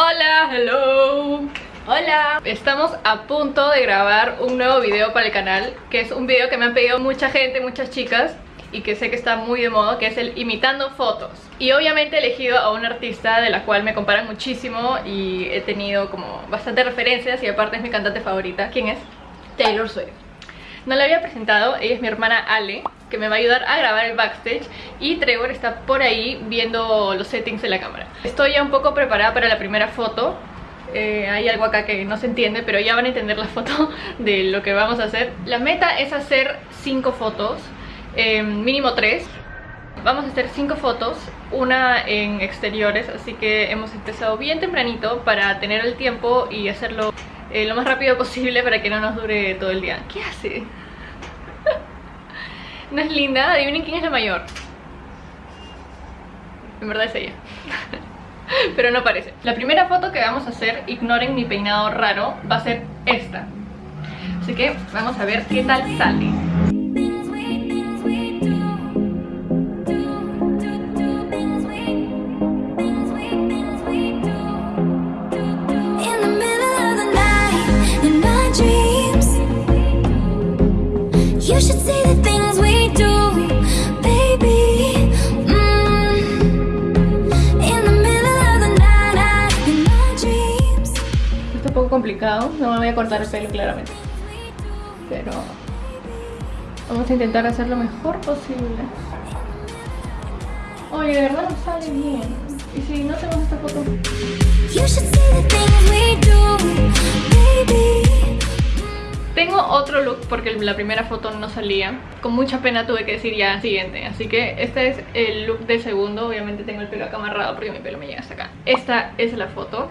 Hola, hello Hola Estamos a punto de grabar un nuevo video para el canal Que es un video que me han pedido mucha gente, muchas chicas y que sé que está muy de moda, que es el imitando fotos. Y obviamente he elegido a una artista de la cual me comparan muchísimo y he tenido como bastantes referencias y aparte es mi cantante favorita. ¿Quién es? Taylor Swift. No la había presentado, ella es mi hermana Ale, que me va a ayudar a grabar el backstage y Trevor está por ahí viendo los settings de la cámara. Estoy ya un poco preparada para la primera foto, eh, hay algo acá que no se entiende, pero ya van a entender la foto de lo que vamos a hacer. La meta es hacer 5 fotos eh, mínimo tres Vamos a hacer cinco fotos, una en exteriores, así que hemos empezado bien tempranito para tener el tiempo y hacerlo eh, lo más rápido posible para que no nos dure todo el día. ¿Qué hace? ¿No es linda? Adivinen quién es la mayor. En verdad es ella. Pero no parece. La primera foto que vamos a hacer, ignoren mi peinado raro, va a ser esta. Así que vamos a ver qué tal sale. Complicado, no me voy a cortar el pelo claramente. Pero vamos a intentar hacer lo mejor posible. Oye, de verdad no sale bien. Y si no tenemos esta foto. Tengo otro look porque la primera foto no salía. Con mucha pena tuve que decir ya siguiente. Así que este es el look de segundo. Obviamente tengo el pelo acá amarrado porque mi pelo me llega hasta acá. Esta es la foto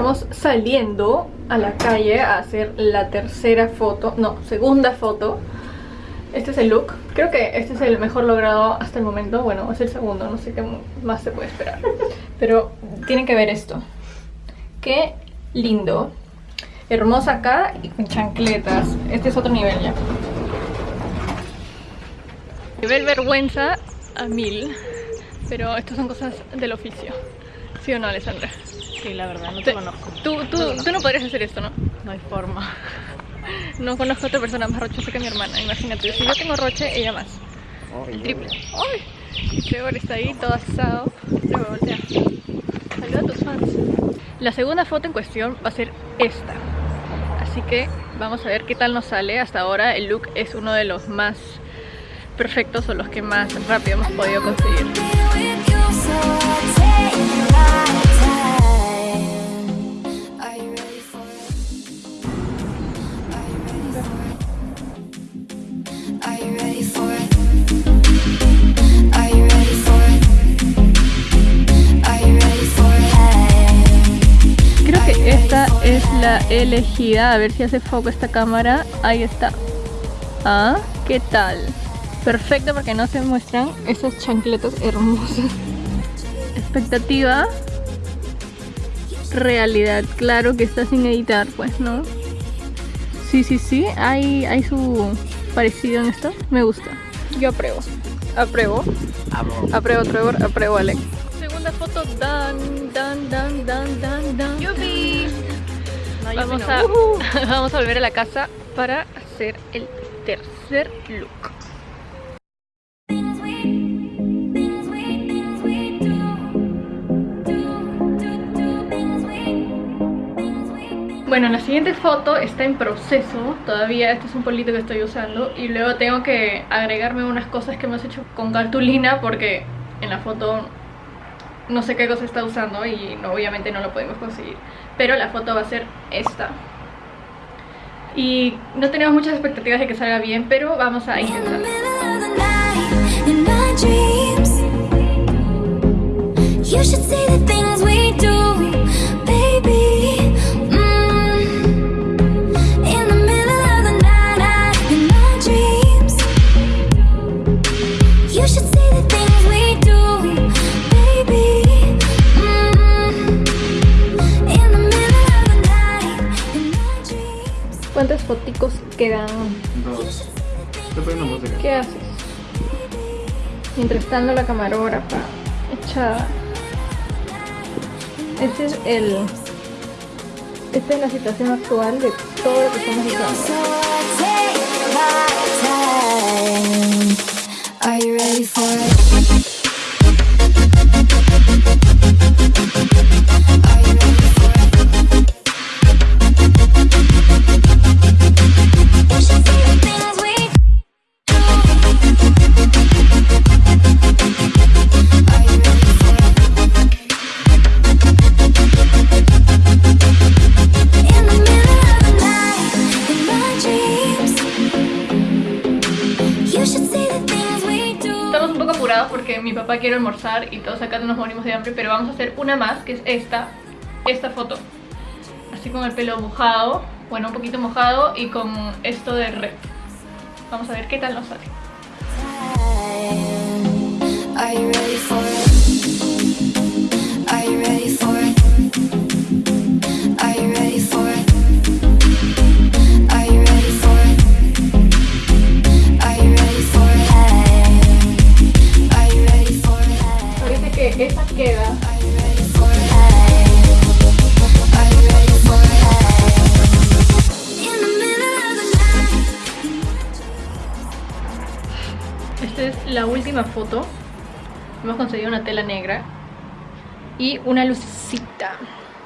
Estamos saliendo a la calle a hacer la tercera foto, no, segunda foto. Este es el look, creo que este es el mejor logrado hasta el momento. Bueno, es el segundo, no sé qué más se puede esperar. Pero tienen que ver esto. Qué lindo. Hermosa acá y con chancletas. Este es otro nivel ya. Nivel vergüenza a mil Pero estas son cosas del oficio. ¿Sí o no, Alessandra? Sí, la verdad, no te, conozco. Tú, tú, no tú no podrías hacer esto, ¿no? No hay forma. No conozco a otra persona más rochosa que mi hermana, imagínate. Si yo tengo roche, ella más. El triple. ¡Ay! Trevor está ahí, todo asado. Trevor, voltea. Saluda a tus fans. La segunda foto en cuestión va a ser esta. Así que vamos a ver qué tal nos sale. Hasta ahora el look es uno de los más perfectos o los que más rápido hemos podido conseguir. La elegida. A ver si hace foco esta cámara. Ahí está. Ah, ¿qué tal? Perfecto porque no se muestran esas chancletas hermosas. Expectativa. Realidad. Claro que está sin editar, pues, ¿no? Sí, sí, sí. Hay, hay su parecido en esto. Me gusta. Yo apruebo. Apruebo. Apruebo, Trevor. Apruebo, Alex. Segunda foto. Dan, dan, dan, dan, dan, dan. ¡Yupi! vamos, a, vamos a volver a la casa para hacer el tercer look. Bueno, la siguiente foto está en proceso Todavía este es un polito que estoy usando Y luego tengo que agregarme unas cosas que hemos hecho con cartulina Porque en la foto no sé qué cosa está usando Y obviamente no lo podemos conseguir Pero la foto va a ser esta. Y no tenemos muchas expectativas de que salga bien Pero vamos a intentar ¿Cuántas foticos quedan? Dos. Estoy poniendo música. ¿Qué haces? Mientras tanto la camarógrafa echada. Este es el... Esta es la situación actual de todo lo que estamos usando. Mi papá quiere almorzar y todos acá nos morimos de hambre, pero vamos a hacer una más, que es esta, esta foto. Así con el pelo mojado, bueno, un poquito mojado y con esto de red. Vamos a ver qué tal nos sale. La última foto. Hemos conseguido una tela negra y una lucecita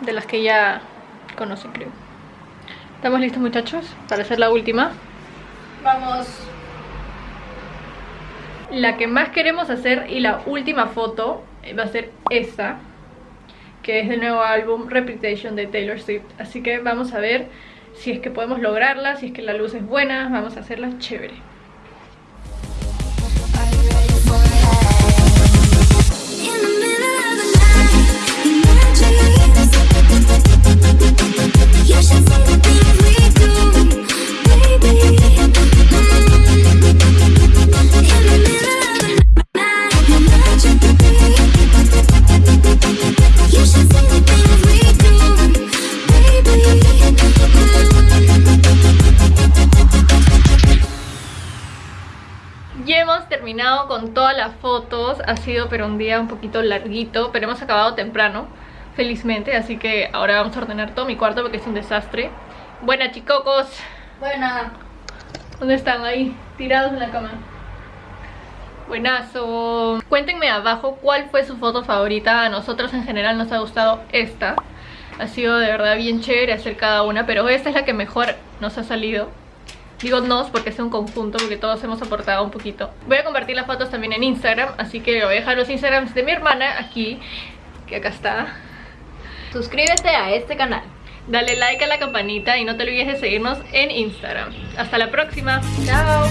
de las que ya conocen, creo. ¿Estamos listos, muchachos? Para hacer la última. Vamos. La que más queremos hacer y la última foto va a ser esta, que es del nuevo álbum Reputation de Taylor Swift. Así que vamos a ver si es que podemos lograrla, si es que la luz es buena. Vamos a hacerla chévere. Terminado con todas las fotos. Ha sido pero un día un poquito larguito Pero hemos acabado temprano Felizmente, así que ahora vamos a ordenar todo mi cuarto Porque es un desastre. Buena chicocos. Buena. ¿Dónde están? Ahí, tirados en la cama. Buenazo. Cuéntenme abajo cuál fue su foto favorita. A nosotros en general nos ha gustado esta. Ha sido de verdad bien chévere hacer cada una Pero esta es la que mejor nos ha salido. Digo nos porque es un conjunto porque todos hemos aportado un poquito. Voy a compartir las fotos también en Instagram Así que voy a dejar los Instagrams de mi hermana aquí Que acá está Suscríbete a este canal. Dale like a la campanita y no te olvides de seguirnos en Instagram. Hasta la próxima. Chao